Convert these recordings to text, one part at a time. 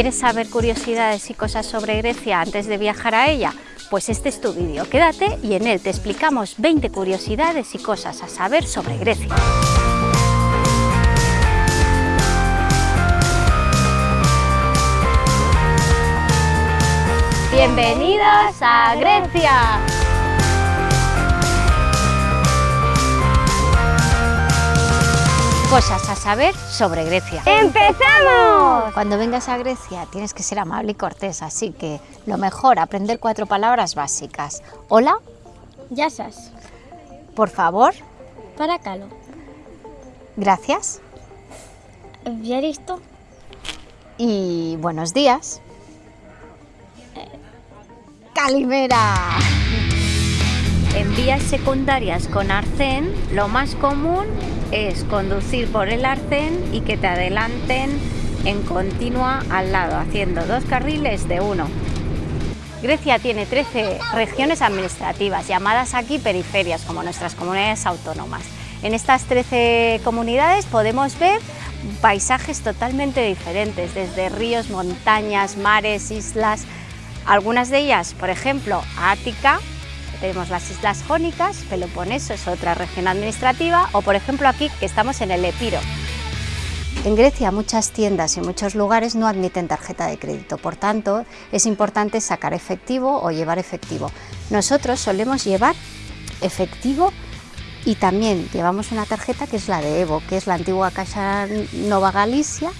¿Quieres saber curiosidades y cosas sobre Grecia antes de viajar a ella? Pues este es tu vídeo, quédate y en él te explicamos 20 curiosidades y cosas a saber sobre Grecia. ¡Bienvenidos a Grecia! Cosas a saber sobre Grecia. ¡Empezamos! Cuando vengas a Grecia tienes que ser amable y cortés, así que lo mejor, aprender cuatro palabras básicas. Hola, Yasas. por favor, Paracalo. gracias Viaristo. y buenos días. Calimera. En vías secundarias con arcén, lo más común es conducir por el arcén y que te adelanten en continua al lado, haciendo dos carriles de uno. Grecia tiene 13 regiones administrativas, llamadas aquí periferias, como nuestras comunidades autónomas. En estas 13 comunidades podemos ver paisajes totalmente diferentes, desde ríos, montañas, mares, islas. Algunas de ellas, por ejemplo, Ática, tenemos las Islas Jónicas, Peloponeso es otra región administrativa, o por ejemplo aquí que estamos en el Epiro. En Grecia muchas tiendas y muchos lugares no admiten tarjeta de crédito, por tanto es importante sacar efectivo o llevar efectivo. Nosotros solemos llevar efectivo y también llevamos una tarjeta que es la de Evo, que es la antigua Caixa Nova Galicia,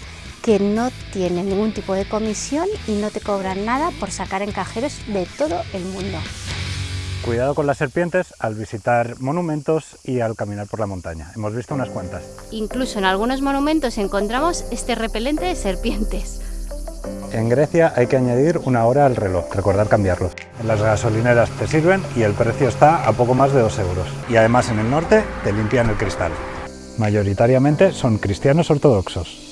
que no tiene ningún tipo de comisión y no te cobran nada por sacar en cajeros de todo el mundo. Cuidado con las serpientes al visitar monumentos y al caminar por la montaña. Hemos visto unas cuantas. Incluso en algunos monumentos encontramos este repelente de serpientes. En Grecia hay que añadir una hora al reloj, recordar cambiarlo. En las gasolineras te sirven y el precio está a poco más de 2 euros. Y además en el norte te limpian el cristal. Mayoritariamente son cristianos ortodoxos.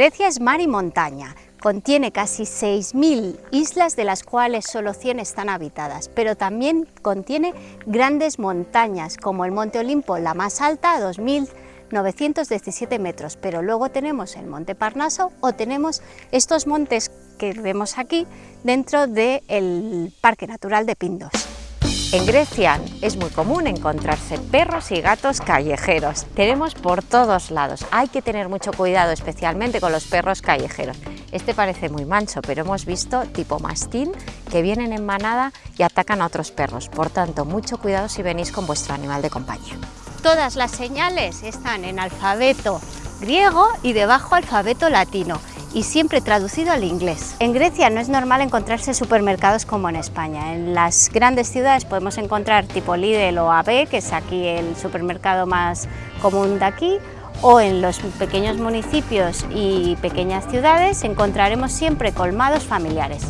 Grecia es mar y montaña. Contiene casi 6.000 islas, de las cuales solo 100 están habitadas, pero también contiene grandes montañas, como el Monte Olimpo, la más alta, a 2.917 metros, pero luego tenemos el Monte Parnaso o tenemos estos montes que vemos aquí dentro del Parque Natural de Pindos. En Grecia es muy común encontrarse perros y gatos callejeros. Tenemos por todos lados. Hay que tener mucho cuidado, especialmente con los perros callejeros. Este parece muy manso, pero hemos visto tipo mastín que vienen en manada y atacan a otros perros. Por tanto, mucho cuidado si venís con vuestro animal de compañía. Todas las señales están en alfabeto griego y debajo alfabeto latino y siempre traducido al inglés. En Grecia no es normal encontrarse supermercados como en España. En las grandes ciudades podemos encontrar tipo Lidl o AB, que es aquí el supermercado más común de aquí, o en los pequeños municipios y pequeñas ciudades encontraremos siempre colmados familiares.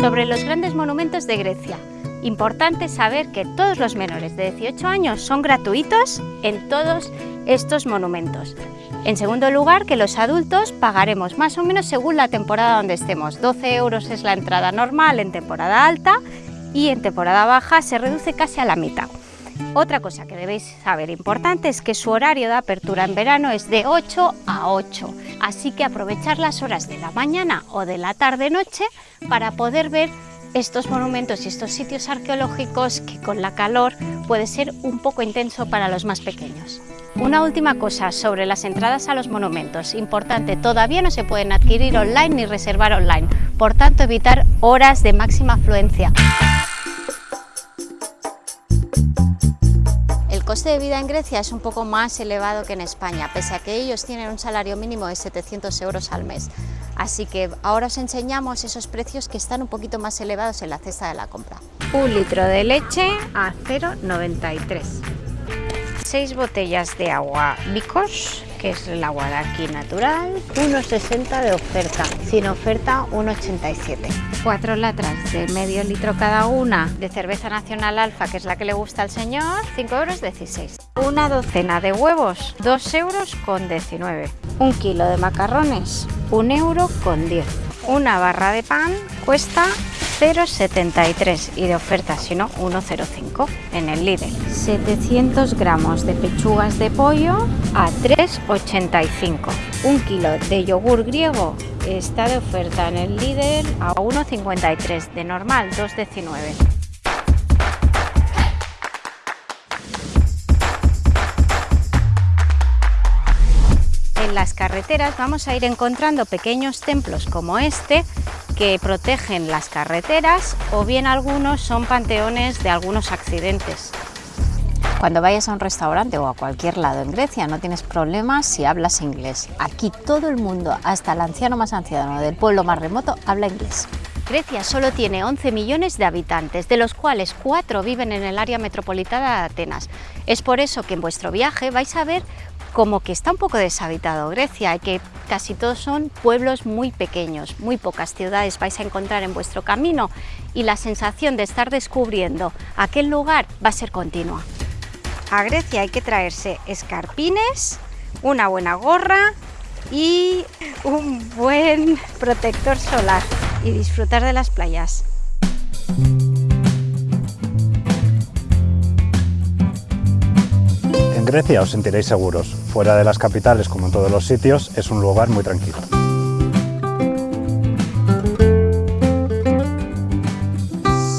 Sobre los grandes monumentos de Grecia. Importante saber que todos los menores de 18 años son gratuitos en todos estos monumentos. En segundo lugar, que los adultos pagaremos más o menos según la temporada donde estemos. 12 euros es la entrada normal en temporada alta y en temporada baja se reduce casi a la mitad. Otra cosa que debéis saber importante es que su horario de apertura en verano es de 8 a 8, así que aprovechar las horas de la mañana o de la tarde-noche para poder ver estos monumentos y estos sitios arqueológicos que con la calor puede ser un poco intenso para los más pequeños. Una última cosa sobre las entradas a los monumentos. Importante, todavía no se pueden adquirir online ni reservar online, por tanto evitar horas de máxima afluencia. El coste de vida en Grecia es un poco más elevado que en España, pese a que ellos tienen un salario mínimo de 700 euros al mes. Así que ahora os enseñamos esos precios que están un poquito más elevados en la cesta de la compra. Un litro de leche a 0,93. Seis botellas de agua Bicos, que es el agua de aquí natural, 1,60 de oferta, sin oferta 1,87. Cuatro latras de medio litro cada una de cerveza nacional alfa, que es la que le gusta al señor, 5 euros 16. Una docena de huevos, 2 euros con 19. Un kilo de macarrones, 1 euro con 10. Una barra de pan cuesta 0,73 y de oferta, si no, 1,05 en el Lidl. 700 gramos de pechugas de pollo a 3,85. Un kilo de yogur griego está de oferta en el Lidl a 1,53, de normal 2,19. En las carreteras vamos a ir encontrando pequeños templos como este que protegen las carreteras o bien algunos son panteones de algunos accidentes. Cuando vayas a un restaurante o a cualquier lado en Grecia no tienes problemas si hablas inglés. Aquí todo el mundo, hasta el anciano más anciano del pueblo más remoto, habla inglés. Grecia solo tiene 11 millones de habitantes, de los cuales 4 viven en el área metropolitana de Atenas. Es por eso que en vuestro viaje vais a ver como que está un poco deshabitado Grecia y que casi todos son pueblos muy pequeños, muy pocas ciudades vais a encontrar en vuestro camino y la sensación de estar descubriendo aquel lugar va a ser continua. A Grecia hay que traerse escarpines, una buena gorra y un buen protector solar y disfrutar de las playas. Grecia os sentiréis seguros. Fuera de las capitales, como en todos los sitios, es un lugar muy tranquilo.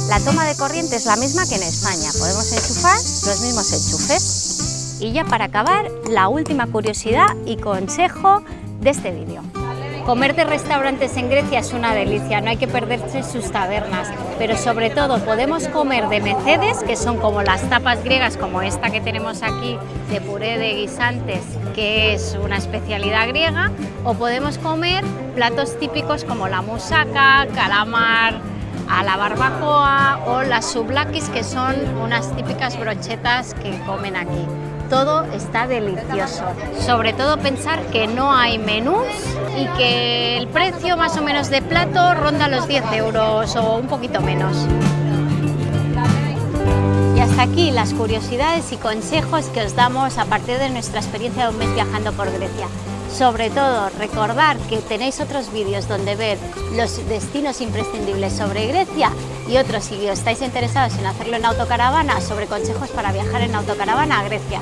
La toma de corriente es la misma que en España. Podemos enchufar los mismos enchufes. Y ya para acabar, la última curiosidad y consejo de este vídeo. Comer de restaurantes en Grecia es una delicia, no hay que perderse sus tabernas, pero sobre todo podemos comer de Mercedes, que son como las tapas griegas, como esta que tenemos aquí, de puré de guisantes, que es una especialidad griega, o podemos comer platos típicos como la musaca, calamar, a la barbacoa o las sublakis, que son unas típicas brochetas que comen aquí todo está delicioso. Sobre todo pensar que no hay menús y que el precio más o menos de plato ronda los 10 euros o un poquito menos. Y hasta aquí las curiosidades y consejos que os damos a partir de nuestra experiencia de un mes viajando por Grecia. Sobre todo, recordar que tenéis otros vídeos donde ver los destinos imprescindibles sobre Grecia y otros si estáis interesados en hacerlo en autocaravana sobre consejos para viajar en autocaravana a Grecia.